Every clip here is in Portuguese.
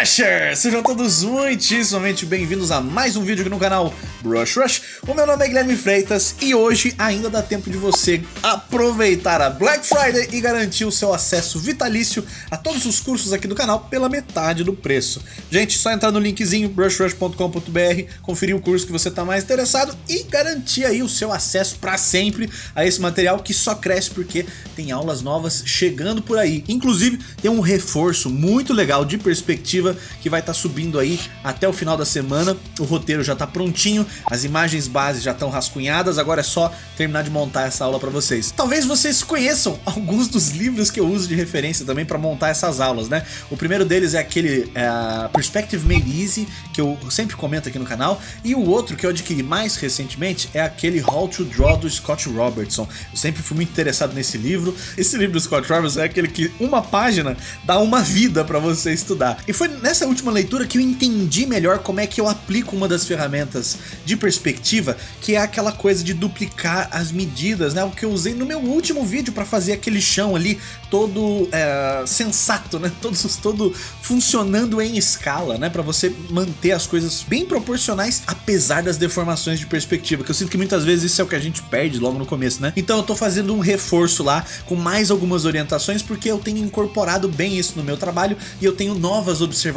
Rushers! Sejam todos muitíssimamente bem-vindos a mais um vídeo aqui no canal Brush Rush. O meu nome é Guilherme Freitas e hoje ainda dá tempo de você aproveitar a Black Friday e garantir o seu acesso vitalício a todos os cursos aqui do canal pela metade do preço. Gente, só entrar no linkzinho brushrush.com.br, conferir o curso que você está mais interessado e garantir aí o seu acesso para sempre a esse material que só cresce porque tem aulas novas chegando por aí. Inclusive, tem um reforço muito legal de perspectiva que vai estar tá subindo aí até o final da semana. O roteiro já está prontinho, as imagens base já estão rascunhadas, agora é só terminar de montar essa aula para vocês. Talvez vocês conheçam alguns dos livros que eu uso de referência também para montar essas aulas, né? O primeiro deles é aquele é, Perspective Made Easy, que eu sempre comento aqui no canal, e o outro que eu adquiri mais recentemente é aquele How to Draw do Scott Robertson. Eu sempre fui muito interessado nesse livro. Esse livro do Scott Robertson é aquele que uma página dá uma vida para você estudar. E foi nessa última leitura que eu entendi melhor como é que eu aplico uma das ferramentas de perspectiva, que é aquela coisa de duplicar as medidas, né? O que eu usei no meu último vídeo para fazer aquele chão ali todo é, sensato, né? Todo, todo funcionando em escala, né? Para você manter as coisas bem proporcionais, apesar das deformações de perspectiva, que eu sinto que muitas vezes isso é o que a gente perde logo no começo, né? Então eu tô fazendo um reforço lá com mais algumas orientações porque eu tenho incorporado bem isso no meu trabalho e eu tenho novas observações,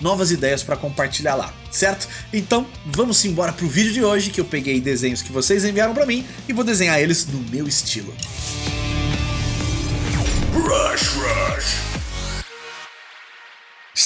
novas ideias para compartilhar lá, certo? Então vamos embora pro vídeo de hoje que eu peguei desenhos que vocês enviaram para mim e vou desenhar eles no meu estilo. Rush Rush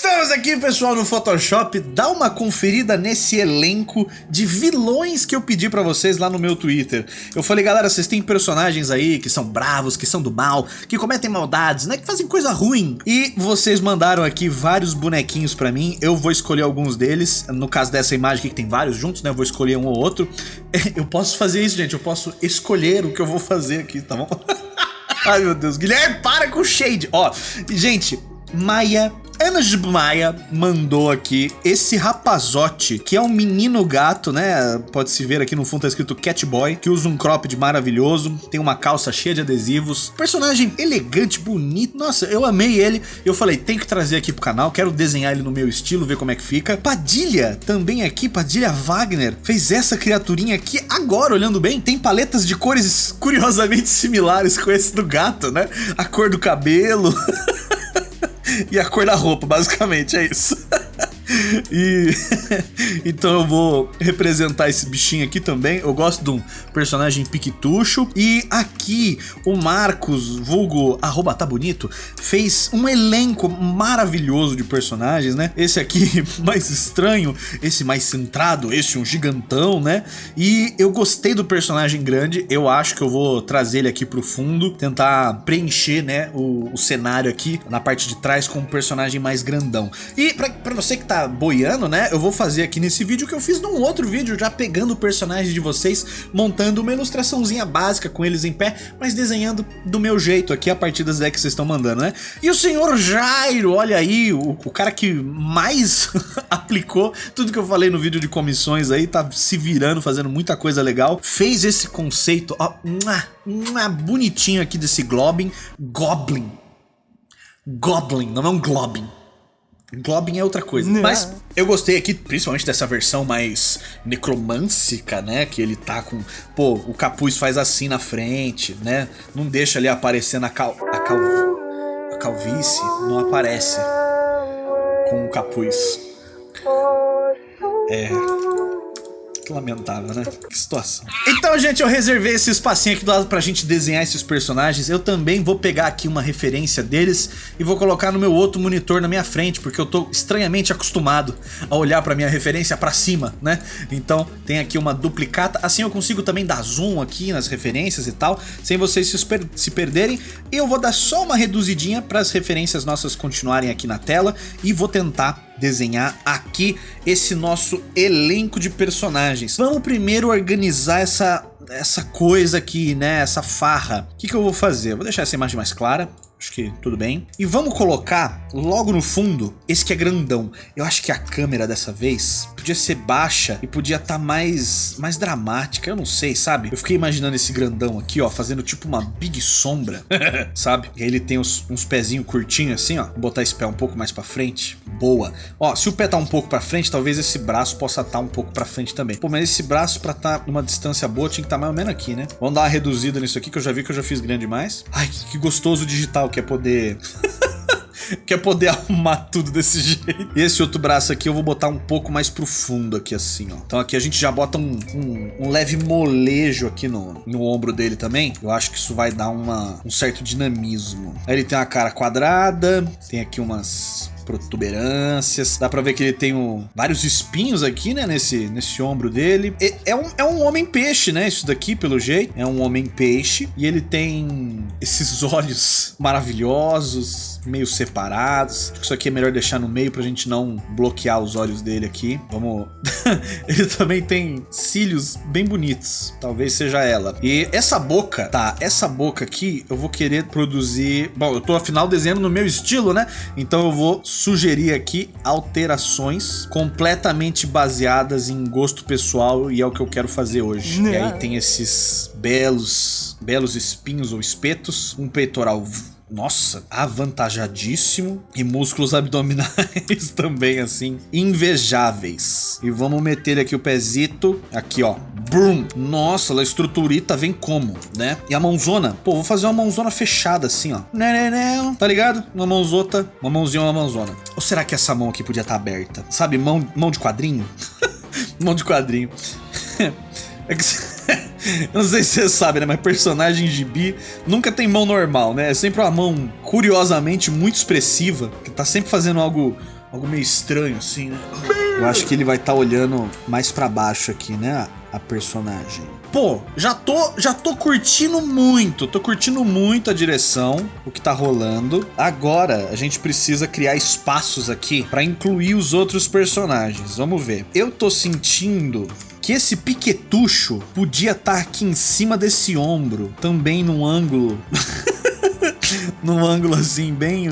Estamos aqui, pessoal, no Photoshop. Dá uma conferida nesse elenco de vilões que eu pedi pra vocês lá no meu Twitter. Eu falei, galera, vocês têm personagens aí que são bravos, que são do mal, que cometem maldades, né? Que fazem coisa ruim. E vocês mandaram aqui vários bonequinhos pra mim. Eu vou escolher alguns deles. No caso dessa imagem aqui, que tem vários juntos, né? Eu vou escolher um ou outro. Eu posso fazer isso, gente. Eu posso escolher o que eu vou fazer aqui, tá bom? Ai, meu Deus. Guilherme, para com o shade. Ó, gente, Maia Ana Maia mandou aqui esse rapazote, que é um menino gato, né? Pode se ver aqui no fundo tá escrito Catboy, que usa um cropped maravilhoso, tem uma calça cheia de adesivos, personagem elegante, bonito. Nossa, eu amei ele. Eu falei, tem que trazer aqui pro canal, quero desenhar ele no meu estilo, ver como é que fica. Padilha, também aqui, Padilha Wagner, fez essa criaturinha aqui. Agora, olhando bem, tem paletas de cores curiosamente similares com esse do gato, né? A cor do cabelo. e a cor da roupa, basicamente, é isso. E então eu vou representar esse bichinho aqui também. Eu gosto de um personagem piquetucho. E aqui o Marcos, vulgo arroba tá bonito, fez um elenco maravilhoso de personagens, né? Esse aqui mais estranho, esse mais centrado, esse um gigantão, né? E eu gostei do personagem grande. Eu acho que eu vou trazer ele aqui pro fundo, tentar preencher, né, o, o cenário aqui na parte de trás com um personagem mais grandão. E pra você que tá boiando, né? Eu vou fazer aqui nesse vídeo que eu fiz num outro vídeo, já pegando o personagem de vocês, montando uma ilustraçãozinha básica com eles em pé, mas desenhando do meu jeito aqui a partir das ideias que vocês estão mandando, né? E o senhor Jairo, olha aí, o, o cara que mais aplicou tudo que eu falei no vídeo de comissões aí, tá se virando, fazendo muita coisa legal, fez esse conceito, ó, bonitinho aqui desse Globin, Goblin, Goblin, não é um Globin. Globin é outra coisa. Não. Mas eu gostei aqui, principalmente dessa versão mais necromântica, né? Que ele tá com... Pô, o capuz faz assim na frente, né? Não deixa ali aparecer na cal... A, cal... a calvície não aparece com o capuz. É... Que lamentável, né? Que situação. Então, gente, eu reservei esse espacinho aqui do lado pra gente desenhar esses personagens. Eu também vou pegar aqui uma referência deles e vou colocar no meu outro monitor na minha frente, porque eu tô estranhamente acostumado a olhar pra minha referência pra cima, né? Então, tem aqui uma duplicata. Assim eu consigo também dar zoom aqui nas referências e tal, sem vocês se, per se perderem. Eu vou dar só uma reduzidinha para as referências nossas continuarem aqui na tela e vou tentar desenhar aqui esse nosso elenco de personagens. Vamos primeiro organizar essa, essa coisa aqui, né? Essa farra. O que, que eu vou fazer? vou deixar essa imagem mais clara. Acho que tudo bem. E vamos colocar logo no fundo esse que é grandão. Eu acho que a câmera dessa vez podia ser baixa e podia estar tá mais, mais dramática, eu não sei, sabe? Eu fiquei imaginando esse grandão aqui, ó, fazendo tipo uma big sombra, sabe? E aí ele tem uns, uns pezinhos curtinhos assim, ó. Vou botar esse pé um pouco mais pra frente. Boa. Ó, se o pé tá um pouco pra frente, talvez esse braço possa estar tá um pouco pra frente também. Pô, mas esse braço pra estar tá numa distância boa tinha que estar tá mais ou menos aqui, né? Vamos dar uma reduzida nisso aqui, que eu já vi que eu já fiz grande demais. Ai, que gostoso digital que é poder... quer poder arrumar tudo desse jeito. E esse outro braço aqui eu vou botar um pouco mais pro fundo aqui assim, ó. Então aqui a gente já bota um, um, um leve molejo aqui no, no ombro dele também. Eu acho que isso vai dar uma, um certo dinamismo. Aí ele tem uma cara quadrada, tem aqui umas protuberâncias. Dá pra ver que ele tem um, vários espinhos aqui, né? Nesse, nesse ombro dele. É, um, é um homem peixe, né? Isso daqui, pelo jeito. É um homem peixe. E ele tem esses olhos maravilhosos, meio separados. Acho que isso aqui é melhor deixar no meio pra gente não bloquear os olhos dele aqui. Vamos... ele também tem cílios bem bonitos. Talvez seja ela. E essa boca, tá? Essa boca aqui, eu vou querer produzir... Bom, eu tô afinal desenhando no meu estilo, né? Então eu vou sugerir aqui alterações completamente baseadas em gosto pessoal e é o que eu quero fazer hoje. E aí tem esses belos, belos espinhos ou espetos, um peitoral nossa, avantajadíssimo. E músculos abdominais também, assim, invejáveis. E vamos meter aqui o pezito, aqui ó, brum. Nossa, a estruturita vem como, né? E a mãozona, pô, vou fazer uma mãozona fechada assim, ó. Né, né, né, tá ligado? Uma mãozota, uma mãozinha, uma mãozona. Ou será que essa mão aqui podia estar tá aberta? Sabe, mão, mão de quadrinho? mão de quadrinho. é que... Eu não sei se você sabe, né? Mas personagem gibi nunca tem mão normal, né? É sempre uma mão curiosamente muito expressiva, que tá sempre fazendo algo, algo meio estranho, assim, né? Eu acho que ele vai estar tá olhando mais para baixo aqui, né? A personagem. Pô, já tô, já tô curtindo muito, tô curtindo muito a direção, o que tá rolando. Agora, a gente precisa criar espaços aqui para incluir os outros personagens. Vamos ver. Eu tô sentindo que esse piquetucho podia estar tá aqui em cima desse ombro, também num ângulo... num ângulo assim, bem,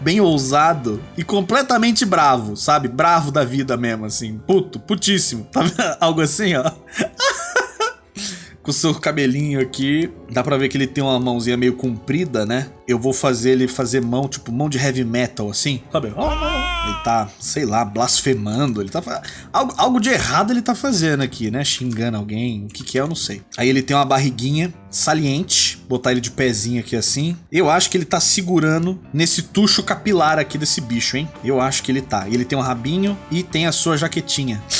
bem ousado e completamente bravo, sabe? Bravo da vida mesmo, assim. Puto, putíssimo. Tá Algo assim, ó. com o seu cabelinho aqui. Dá pra ver que ele tem uma mãozinha meio comprida, né? Eu vou fazer ele fazer mão, tipo, mão de heavy metal, assim. Sabe? Ele tá, sei lá, blasfemando. Ele tá... Algo, algo de errado ele tá fazendo aqui, né? Xingando alguém. O que que é, eu não sei. Aí ele tem uma barriguinha saliente. Botar ele de pezinho aqui assim. Eu acho que ele tá segurando nesse tucho capilar aqui desse bicho, hein? Eu acho que ele tá. Ele tem um rabinho e tem a sua jaquetinha.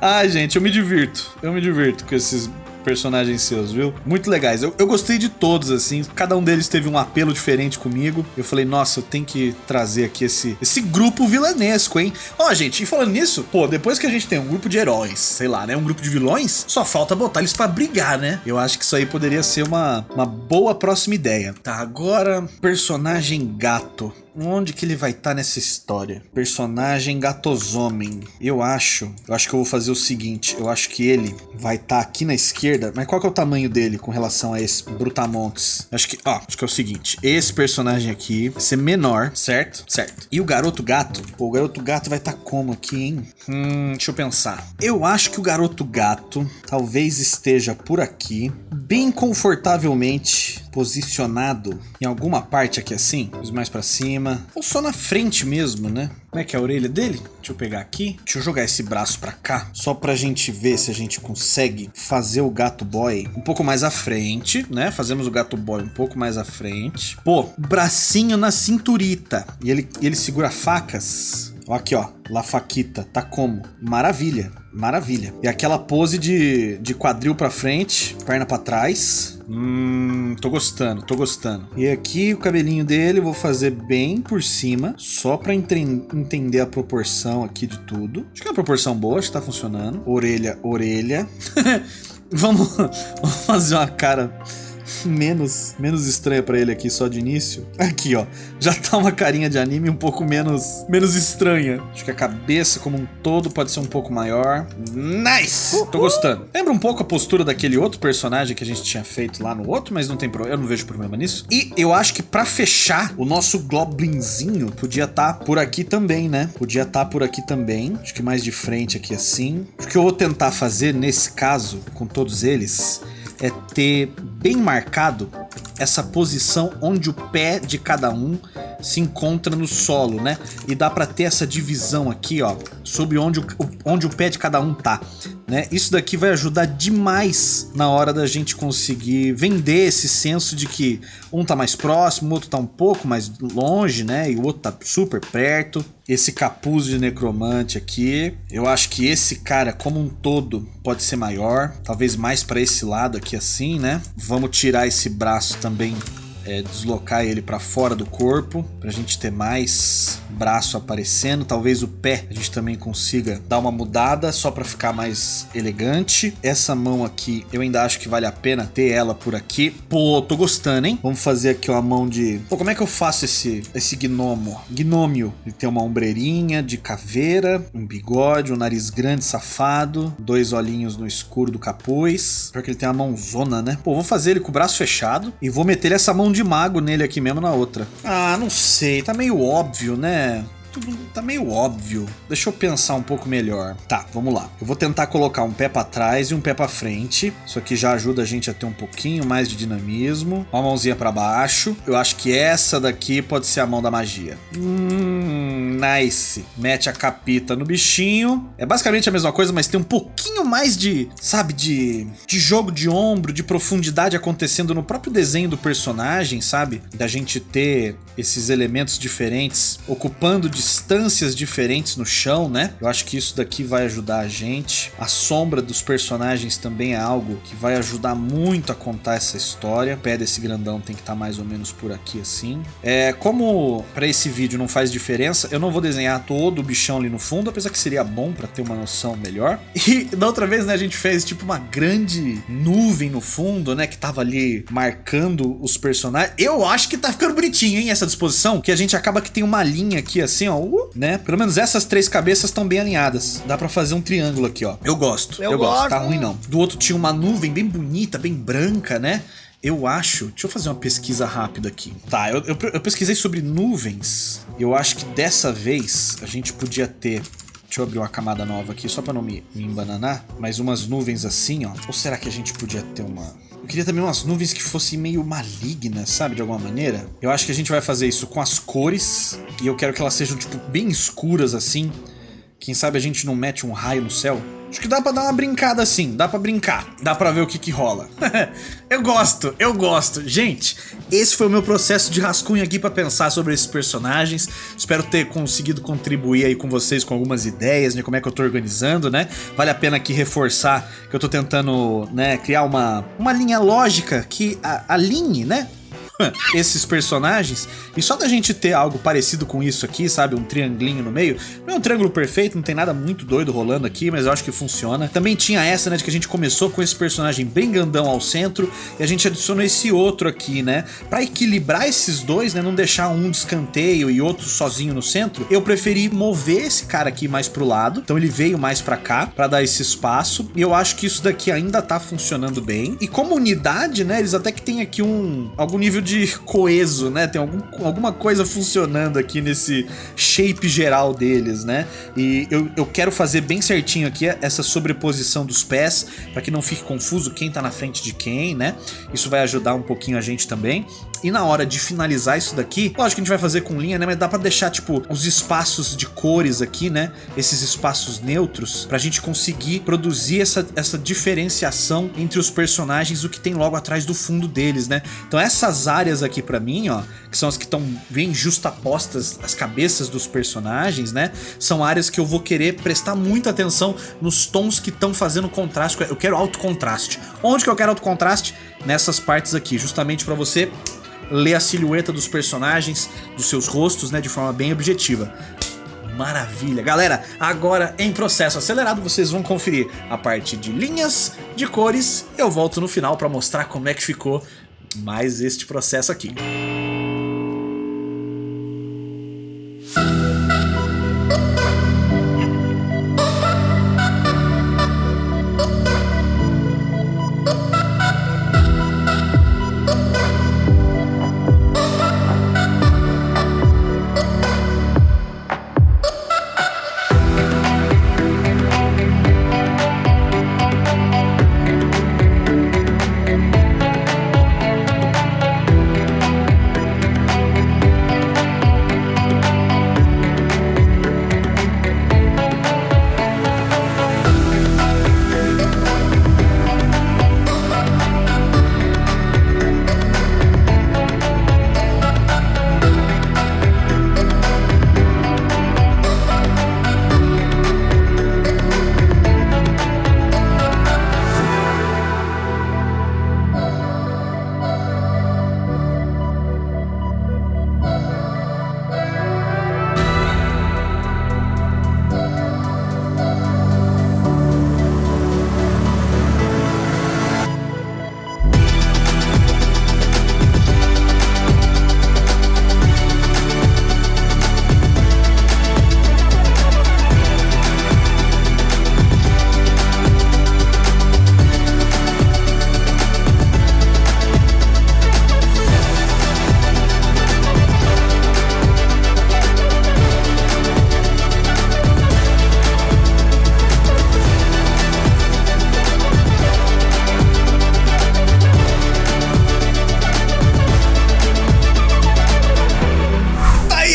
Ai, gente, eu me divirto. Eu me divirto com esses personagens seus, viu? Muito legais. Eu, eu gostei de todos, assim. Cada um deles teve um apelo diferente comigo. Eu falei, nossa, eu tenho que trazer aqui esse, esse grupo vilanesco, hein? Ó, gente, e falando nisso, pô, depois que a gente tem um grupo de heróis, sei lá, né? Um grupo de vilões, só falta botar eles pra brigar, né? Eu acho que isso aí poderia ser uma, uma boa próxima ideia. Tá, agora, personagem gato. Onde que ele vai estar tá nessa história? Personagem Gatosomem. Eu acho, eu acho que eu vou fazer o seguinte, eu acho que ele vai estar tá aqui na esquerda, mas qual que é o tamanho dele com relação a esse Brutamontes? Acho que, ó, acho que é o seguinte, esse personagem aqui vai ser menor, certo? Certo. E o Garoto Gato? Pô, o Garoto Gato vai estar tá como aqui, hein? Hum, deixa eu pensar. Eu acho que o Garoto Gato talvez esteja por aqui, bem confortavelmente posicionado em alguma parte aqui assim, mais para cima, ou só na frente mesmo, né? Como é que é a orelha dele? Deixa eu pegar aqui. Deixa eu jogar esse braço pra cá, só pra gente ver se a gente consegue fazer o gato boy um pouco mais à frente, né? Fazemos o gato boy um pouco mais à frente. Pô, bracinho na cinturita. E ele, ele segura facas Aqui, ó. La Faquita. Tá como? Maravilha. Maravilha. E aquela pose de, de quadril pra frente, perna pra trás. Tô gostando, tô gostando. E aqui o cabelinho dele eu vou fazer bem por cima, só pra entender a proporção aqui de tudo. Acho que é uma proporção boa, acho que tá funcionando. Orelha, orelha. vamos, vamos fazer uma cara menos, menos estranha pra ele aqui só de início. Aqui, ó. Já tá uma carinha de anime um pouco menos, menos estranha. Acho que a cabeça como um todo pode ser um pouco maior. Nice! Tô gostando. Lembra um pouco a postura daquele outro personagem que a gente tinha feito lá no outro, mas não tem problema. Eu não vejo problema nisso. E eu acho que pra fechar, o nosso Goblinzinho podia estar tá por aqui também, né? Podia estar tá por aqui também. Acho que mais de frente aqui assim. O que eu vou tentar fazer nesse caso, com todos eles, é ter bem marcado essa posição onde o pé de cada um se encontra no solo, né? E dá para ter essa divisão aqui, ó, sobre onde o, onde o pé de cada um tá, né? Isso daqui vai ajudar demais na hora da gente conseguir vender esse senso de que um tá mais próximo, o outro tá um pouco mais longe, né? E o outro tá super perto. Esse capuz de necromante aqui, eu acho que esse cara como um todo pode ser maior, talvez mais para esse lado aqui assim, né? Vamos tirar esse braço também é, deslocar ele para fora do corpo, para a gente ter mais braço aparecendo. Talvez o pé a gente também consiga dar uma mudada só para ficar mais elegante. Essa mão aqui, eu ainda acho que vale a pena ter ela por aqui. Pô, tô gostando, hein? Vamos fazer aqui uma mão de... Pô, como é que eu faço esse, esse gnomo? Gnômio. Ele tem uma ombreirinha de caveira, um bigode, um nariz grande, safado, dois olhinhos no escuro do capuz. Pior que ele tem uma mãozona, né? Pô, vou fazer ele com o braço fechado e vou meter essa mão de mago nele aqui mesmo na outra. Ah, não sei. Tá meio óbvio, né? Tudo tá meio óbvio. Deixa eu pensar um pouco melhor. Tá, vamos lá. Eu vou tentar colocar um pé para trás e um pé para frente. Isso aqui já ajuda a gente a ter um pouquinho mais de dinamismo. Uma mãozinha para baixo. Eu acho que essa daqui pode ser a mão da magia. Hum, nice. Mete a capita no bichinho. É basicamente a mesma coisa, mas tem um pouquinho mais de, sabe, de, de jogo de ombro, de profundidade acontecendo no próprio desenho do personagem, sabe? Da gente ter esses elementos diferentes ocupando de distâncias diferentes no chão, né? Eu acho que isso daqui vai ajudar a gente. A sombra dos personagens também é algo que vai ajudar muito a contar essa história. O pé desse grandão tem que estar tá mais ou menos por aqui assim. É, como para esse vídeo não faz diferença, eu não vou desenhar todo o bichão ali no fundo, apesar que seria bom para ter uma noção melhor. E da outra vez, né, a gente fez tipo uma grande nuvem no fundo, né, que tava ali marcando os personagens. Eu acho que tá ficando bonitinho, hein, essa disposição, que a gente acaba que tem uma linha aqui assim, ó, né? Pelo menos essas três cabeças estão bem alinhadas. Dá pra fazer um triângulo aqui, ó. Eu gosto, eu, eu gosto. gosto. Tá ruim não. Do outro tinha uma nuvem bem bonita, bem branca, né? Eu acho... Deixa eu fazer uma pesquisa rápida aqui. Tá, eu, eu, eu pesquisei sobre nuvens. Eu acho que dessa vez a gente podia ter Deixa eu abrir uma camada nova aqui, só pra não me, me embananar. Mas umas nuvens assim, ó. Ou será que a gente podia ter uma... Eu queria também umas nuvens que fossem meio malignas, sabe? De alguma maneira. Eu acho que a gente vai fazer isso com as cores. E eu quero que elas sejam, tipo, bem escuras assim. Quem sabe a gente não mete um raio no céu? Acho que dá pra dar uma brincada assim, dá pra brincar, dá pra ver o que que rola. eu gosto, eu gosto. Gente, esse foi o meu processo de rascunho aqui pra pensar sobre esses personagens. Espero ter conseguido contribuir aí com vocês com algumas ideias, né, como é que eu tô organizando, né? Vale a pena aqui reforçar que eu tô tentando, né, criar uma, uma linha lógica que alinhe, né, esses personagens. E só da gente ter algo parecido com isso aqui, sabe? Um triangulinho no meio. Não é um triângulo perfeito, não tem nada muito doido rolando aqui, mas eu acho que funciona. Também tinha essa, né, de que a gente começou com esse personagem bem grandão ao centro e a gente adicionou esse outro aqui, né? Pra equilibrar esses dois, né, não deixar um de escanteio e outro sozinho no centro, eu preferi mover esse cara aqui mais pro lado. Então ele veio mais pra cá, pra dar esse espaço. E eu acho que isso daqui ainda tá funcionando bem. E como unidade, né, eles até que tem aqui um algum nível de coeso, né? Tem algum, alguma coisa funcionando aqui nesse shape geral deles, né? E eu, eu quero fazer bem certinho aqui essa sobreposição dos pés, para que não fique confuso quem tá na frente de quem, né? Isso vai ajudar um pouquinho a gente também. E na hora de finalizar isso daqui, lógico que a gente vai fazer com linha, né? Mas dá pra deixar, tipo, os espaços de cores aqui, né? Esses espaços neutros, pra gente conseguir produzir essa, essa diferenciação entre os personagens, o que tem logo atrás do fundo deles, né? Então essas áreas aqui pra mim, ó, que são as que estão bem justapostas as cabeças dos personagens, né? São áreas que eu vou querer prestar muita atenção nos tons que estão fazendo contraste. Eu quero alto contraste. Onde que eu quero alto contraste? Nessas partes aqui, justamente pra você ler a silhueta dos personagens, dos seus rostos, né, de forma bem objetiva. Maravilha. Galera, agora em processo acelerado vocês vão conferir a parte de linhas, de cores. Eu volto no final para mostrar como é que ficou mais este processo aqui.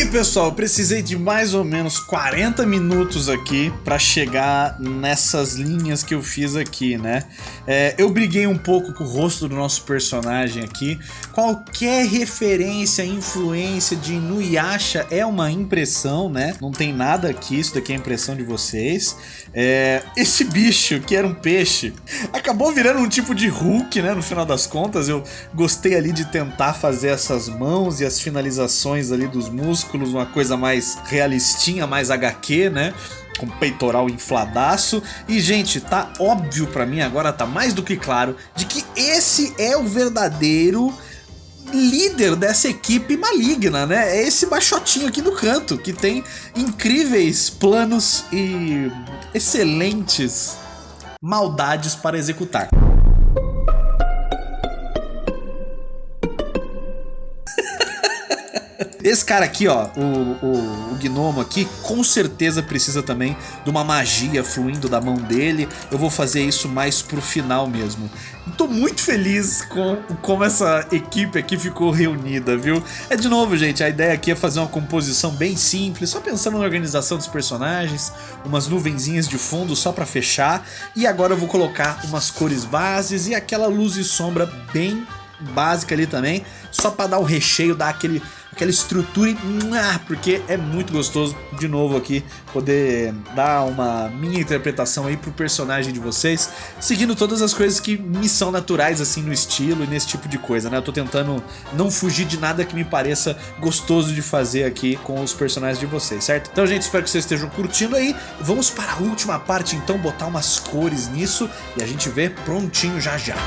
Pessoal, precisei de mais ou menos 40 minutos aqui para chegar nessas linhas que eu fiz aqui, né? É, eu briguei um pouco com o rosto do nosso personagem aqui. Qualquer referência, influência de Inuyasha é uma impressão, né? Não tem nada aqui, isso daqui é impressão de vocês. É, esse bicho, que era um peixe, acabou virando um tipo de Hulk, né? No final das contas, eu gostei ali de tentar fazer essas mãos e as finalizações ali dos músculos uma coisa mais realistinha, mais HQ, né? com peitoral infladaço. E, gente, tá óbvio para mim, agora tá mais do que claro, de que esse é o verdadeiro líder dessa equipe maligna, né? É esse baixotinho aqui no canto, que tem incríveis planos e excelentes maldades para executar. Esse cara aqui, ó, o, o, o, gnomo aqui, com certeza precisa também de uma magia fluindo da mão dele. Eu vou fazer isso mais pro final mesmo. Tô muito feliz com como essa equipe aqui ficou reunida, viu? É de novo, gente, a ideia aqui é fazer uma composição bem simples, só pensando na organização dos personagens, umas nuvenzinhas de fundo só pra fechar. E agora eu vou colocar umas cores bases e aquela luz e sombra bem básica ali também, só pra dar o recheio, dar aquele aquela estrutura, porque é muito gostoso, de novo aqui, poder dar uma minha interpretação aí pro personagem de vocês, seguindo todas as coisas que me são naturais, assim, no estilo e nesse tipo de coisa, né? Eu tô tentando não fugir de nada que me pareça gostoso de fazer aqui com os personagens de vocês, certo? Então, gente, espero que vocês estejam curtindo aí. Vamos para a última parte, então, botar umas cores nisso e a gente vê prontinho já já.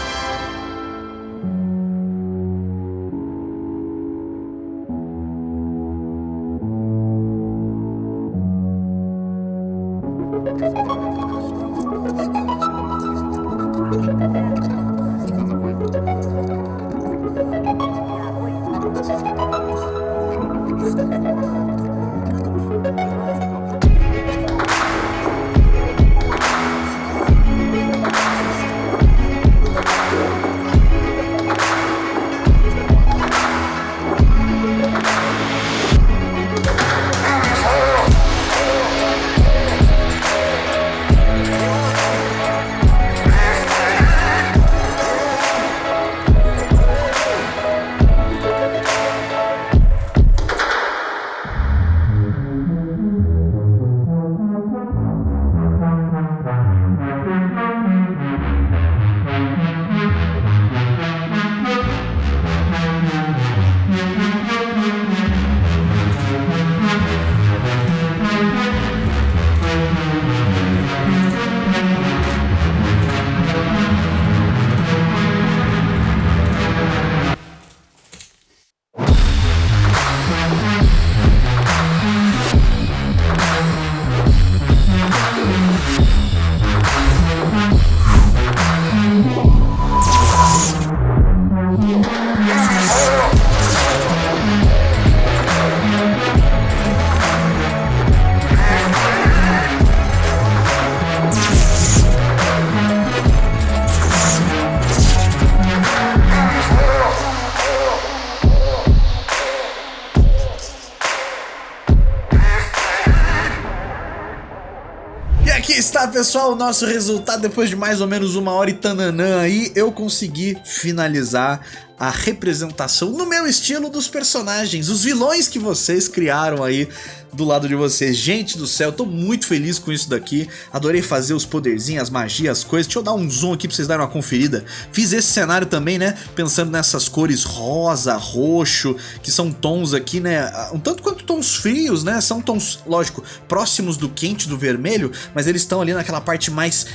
Pessoal, o nosso resultado depois de mais ou menos uma hora e tananã aí. Eu consegui finalizar a representação no meu estilo dos personagens, os vilões que vocês criaram aí do lado de vocês. Gente do céu, tô muito feliz com isso daqui. Adorei fazer os poderzinhos, as magias, as coisas. Deixa eu dar um zoom aqui pra vocês darem uma conferida. Fiz esse cenário também, né? Pensando nessas cores rosa, roxo, que são tons aqui, né? Um tanto quanto tons frios, né? São tons, lógico, próximos do quente, do vermelho, mas eles estão ali naquela parte mais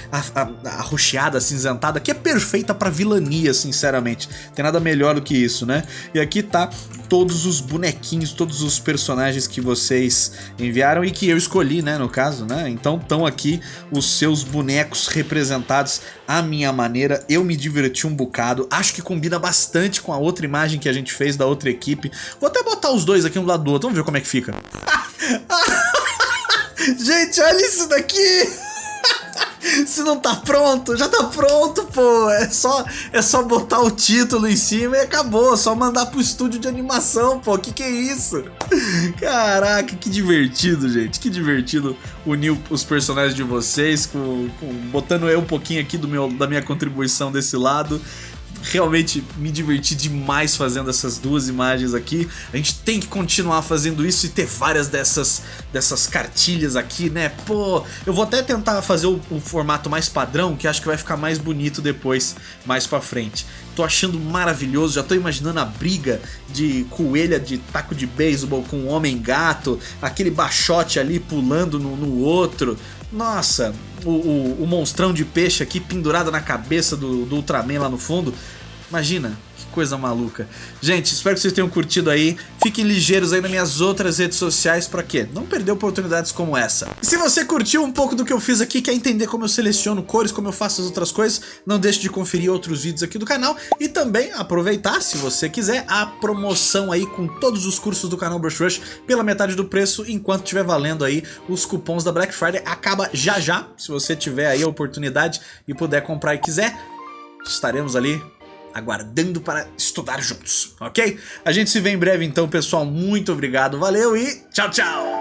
arroxeada, acinzentada, que é perfeita pra vilania, sinceramente. Tem nada melhor do que isso, né? E aqui tá todos os bonequinhos, todos os personagens que vocês enviaram e que eu escolhi, né, no caso, né? Então estão aqui os seus bonecos representados à minha maneira. Eu me diverti um bocado, acho que combina bastante com a outra imagem que a gente fez da outra equipe. Vou até botar os dois aqui um lado do outro, vamos ver como é que fica. gente, olha isso daqui! Se não tá pronto, já tá pronto, pô. É só, é só botar o título em cima e acabou. É só mandar pro estúdio de animação, pô. Que que é isso? Caraca, que divertido, gente. Que divertido unir os personagens de vocês, com, com botando eu um pouquinho aqui do meu, da minha contribuição desse lado realmente me diverti demais fazendo essas duas imagens aqui. A gente tem que continuar fazendo isso e ter várias dessas, dessas cartilhas aqui, né? Pô, eu vou até tentar fazer o, o formato mais padrão, que acho que vai ficar mais bonito depois, mais pra frente. Tô achando maravilhoso, já tô imaginando a briga de coelha de taco de beisebol com o homem-gato, aquele baixote ali pulando no, no outro. Nossa, o, o, o, monstrão de peixe aqui pendurado na cabeça do, do Ultraman lá no fundo. Imagina, coisa maluca. Gente, espero que vocês tenham curtido aí. Fiquem ligeiros aí nas minhas outras redes sociais para quê? Não perder oportunidades como essa. E se você curtiu um pouco do que eu fiz aqui, quer entender como eu seleciono cores, como eu faço as outras coisas, não deixe de conferir outros vídeos aqui do canal e também aproveitar, se você quiser, a promoção aí com todos os cursos do canal Brush Rush pela metade do preço, enquanto estiver valendo aí os cupons da Black Friday. Acaba já já, se você tiver aí a oportunidade e puder comprar e quiser, estaremos ali aguardando para estudar juntos, ok? A gente se vê em breve então, pessoal. Muito obrigado, valeu e tchau, tchau!